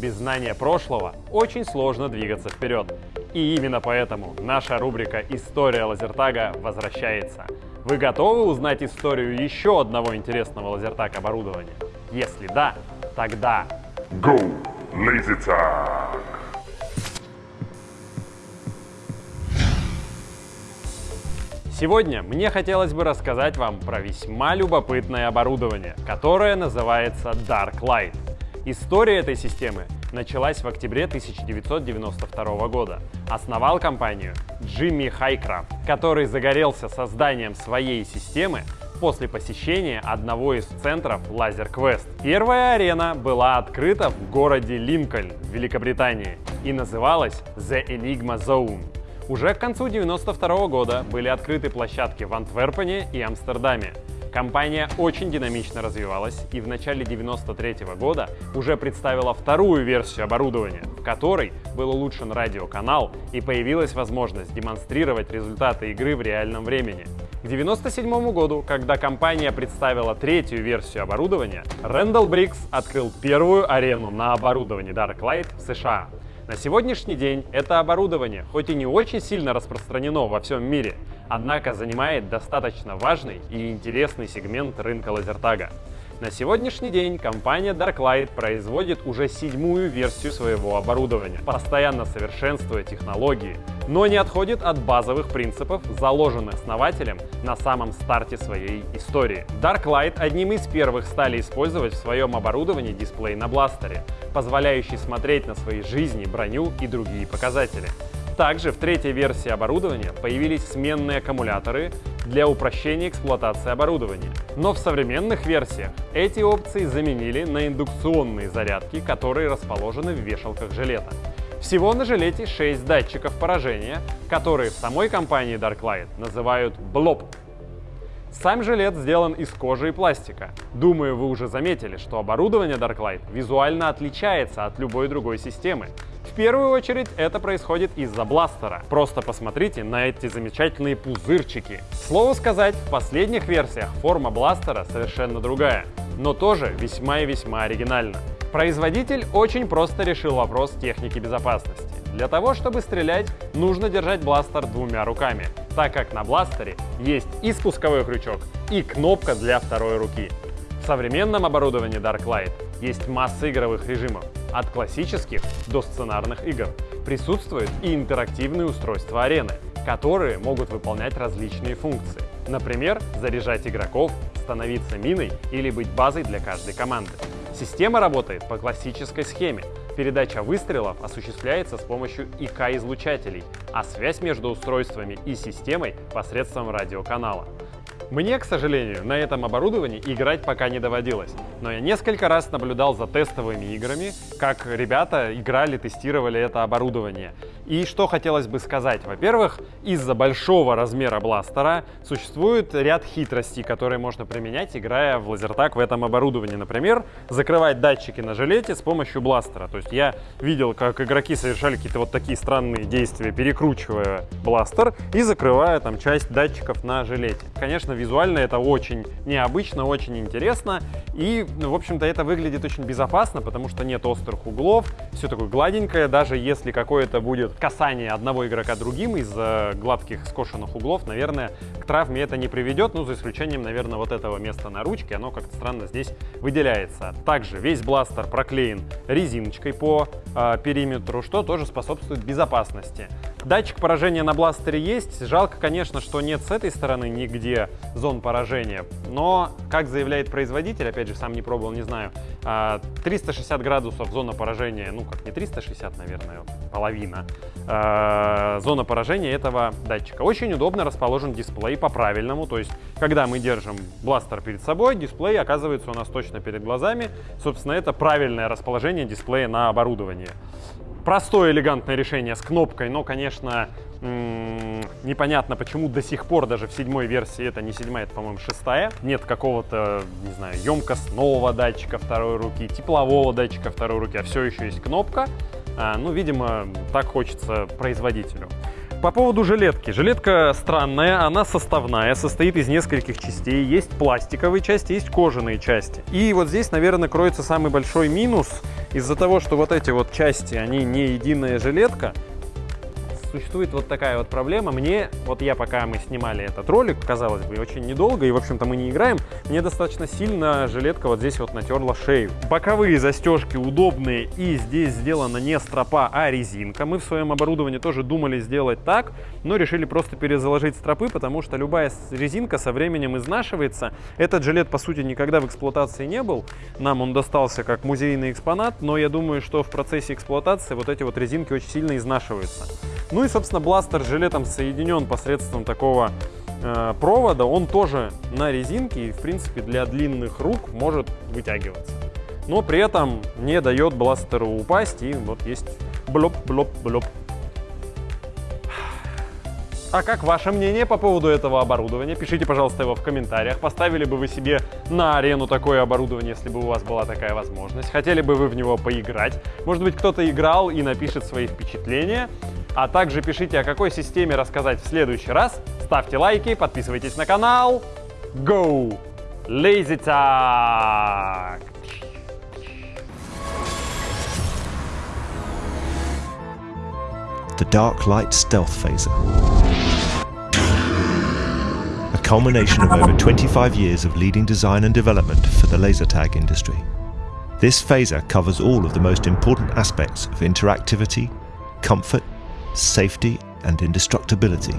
Без знания прошлого очень сложно двигаться вперед. И именно поэтому наша рубрика «История лазертага» возвращается. Вы готовы узнать историю еще одного интересного лазертаг оборудования? Если да, тогда... Go, LaserTag! Сегодня мне хотелось бы рассказать вам про весьма любопытное оборудование, которое называется Dark Light. История этой системы началась в октябре 1992 года. Основал компанию Джимми Хайкрафт, который загорелся созданием своей системы после посещения одного из центров Laser Quest. Первая арена была открыта в городе Линкольн в Великобритании и называлась The Enigma Zone. Уже к концу 1992 года были открыты площадки в Антверпене и Амстердаме. Компания очень динамично развивалась и в начале 1993 года уже представила вторую версию оборудования, в которой был улучшен радиоканал и появилась возможность демонстрировать результаты игры в реальном времени. К 1997 году, когда компания представила третью версию оборудования, Рэндалл Брикс открыл первую арену на оборудовании Darklight в США. На сегодняшний день это оборудование, хоть и не очень сильно распространено во всем мире, однако занимает достаточно важный и интересный сегмент рынка лазертага. На сегодняшний день компания Darklight производит уже седьмую версию своего оборудования, постоянно совершенствуя технологии, но не отходит от базовых принципов, заложенных основателем на самом старте своей истории. Darklight одним из первых стали использовать в своем оборудовании дисплей на бластере, позволяющий смотреть на свои жизни, броню и другие показатели. Также в третьей версии оборудования появились сменные аккумуляторы для упрощения эксплуатации оборудования. Но в современных версиях эти опции заменили на индукционные зарядки, которые расположены в вешалках жилета. Всего на жилете 6 датчиков поражения, которые в самой компании Darklight называют BLOP сам жилет сделан из кожи и пластика. Думаю, вы уже заметили, что оборудование Darklight визуально отличается от любой другой системы. В первую очередь это происходит из-за бластера. Просто посмотрите на эти замечательные пузырчики. Слово сказать, в последних версиях форма бластера совершенно другая, но тоже весьма и весьма оригинальна. Производитель очень просто решил вопрос техники безопасности. Для того, чтобы стрелять, нужно держать бластер двумя руками, так как на бластере есть и спусковой крючок, и кнопка для второй руки. В современном оборудовании Darklight есть масса игровых режимов, от классических до сценарных игр. Присутствуют и интерактивные устройства арены, которые могут выполнять различные функции. Например, заряжать игроков, становиться миной или быть базой для каждой команды. Система работает по классической схеме. Передача выстрелов осуществляется с помощью ИК-излучателей, а связь между устройствами и системой посредством радиоканала. Мне, к сожалению, на этом оборудовании играть пока не доводилось, но я несколько раз наблюдал за тестовыми играми, как ребята играли, тестировали это оборудование. И что хотелось бы сказать. Во-первых, из-за большого размера бластера существует ряд хитростей, которые можно применять, играя в лазертаг в этом оборудовании. Например, закрывать датчики на жилете с помощью бластера. То есть я видел, как игроки совершали какие-то вот такие странные действия, перекручивая бластер и закрывая там часть датчиков на жилете. Конечно, визуально это очень необычно, очень интересно. И, ну, в общем-то, это выглядит очень безопасно, потому что нет острых углов, все такое гладенькое. Даже если какое-то будет касание одного игрока другим из-за гладких скошенных углов, наверное, к травме это не приведет, ну, за исключением, наверное, вот этого места на ручке, оно как-то странно здесь выделяется. Также весь бластер проклеен резиночкой по э, периметру, что тоже способствует безопасности. Датчик поражения на бластере есть. Жалко, конечно, что нет с этой стороны нигде зон поражения. Но, как заявляет производитель, опять же, сам не пробовал, не знаю, 360 а, градусов зона поражения, ну как не 360, наверное, половина, а, зона поражения этого датчика. Очень удобно расположен дисплей по-правильному, то есть, когда мы держим бластер перед собой, дисплей оказывается у нас точно перед глазами. Собственно, это правильное расположение дисплея на оборудовании. Простое элегантное решение с кнопкой, но, конечно, непонятно, почему до сих пор даже в седьмой версии, это не седьмая, это, по-моему, шестая, нет какого-то, не знаю, емкостного датчика второй руки, теплового датчика второй руки, а все еще есть кнопка. А, ну, видимо, так хочется производителю. По поводу жилетки. Жилетка странная, она составная, состоит из нескольких частей. Есть пластиковые части, есть кожаные части. И вот здесь, наверное, кроется самый большой минус из-за того, что вот эти вот части, они не единая жилетка, существует вот такая вот проблема. Мне, вот я пока мы снимали этот ролик, казалось бы, очень недолго, и, в общем-то, мы не играем, мне достаточно сильно жилетка вот здесь вот натерла шею. Боковые застежки удобные, и здесь сделана не стропа, а резинка. Мы в своем оборудовании тоже думали сделать так, но решили просто перезаложить стропы, потому что любая резинка со временем изнашивается. Этот жилет, по сути, никогда в эксплуатации не был. Нам он достался как музейный экспонат, но я думаю, что в процессе эксплуатации вот эти вот резинки очень сильно изнашиваются. Ну и, собственно, бластер с жилетом соединен посредством такого э, провода. Он тоже на резинке и, в принципе, для длинных рук может вытягиваться. Но при этом не дает бластеру упасть и вот есть блоп-блоп-блоп. А как ваше мнение по поводу этого оборудования? Пишите, пожалуйста, его в комментариях. Поставили бы вы себе на арену такое оборудование, если бы у вас была такая возможность? Хотели бы вы в него поиграть? Может быть, кто-то играл и напишет свои впечатления? А также пишите, о какой системе рассказать в следующий раз. Ставьте лайки, подписывайтесь на канал. Go! Laser Tag! The Dark Light Stealth Phaser. A culmination of over 25 years of leading design and development for the laser tag industry. This phaser covers all of the most important aspects of interactivity, comfort, safety and indestructibility